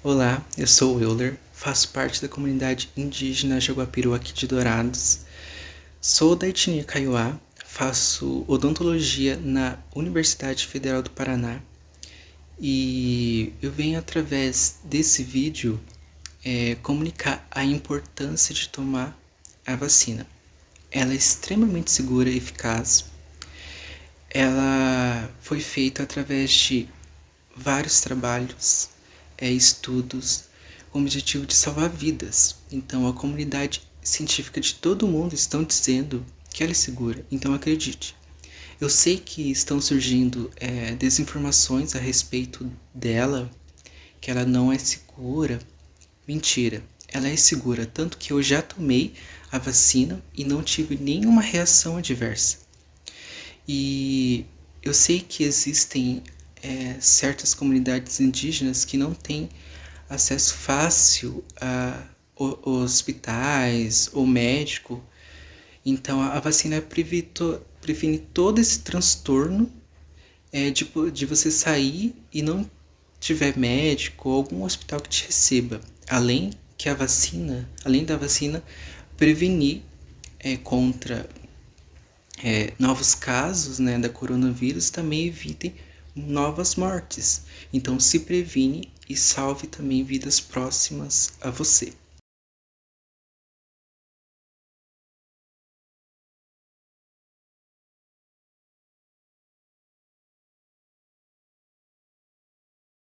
Olá, eu sou o Euler, faço parte da comunidade indígena Jaguapiru aqui de Dourados. Sou da etnia Kaiowá, faço odontologia na Universidade Federal do Paraná e eu venho através desse vídeo é, comunicar a importância de tomar a vacina. Ela é extremamente segura e eficaz. Ela foi feita através de vários trabalhos é, estudos com o objetivo de salvar vidas. Então, a comunidade científica de todo o mundo estão dizendo que ela é segura, então acredite. Eu sei que estão surgindo é, desinformações a respeito dela, que ela não é segura. Mentira, ela é segura, tanto que eu já tomei a vacina e não tive nenhuma reação adversa. E eu sei que existem é, certas comunidades indígenas que não têm acesso fácil a, hospitais ou médico. Então a, vacina previne todo esse transtorno é, de, de você sair e não tiver médico ou algum hospital que te receba. Além que a vacina, além da vacina, prevenir é, contra é, novos casos né, da coronavírus, também evitem novas mortes. Então se previne e salve também vidas próximas a você.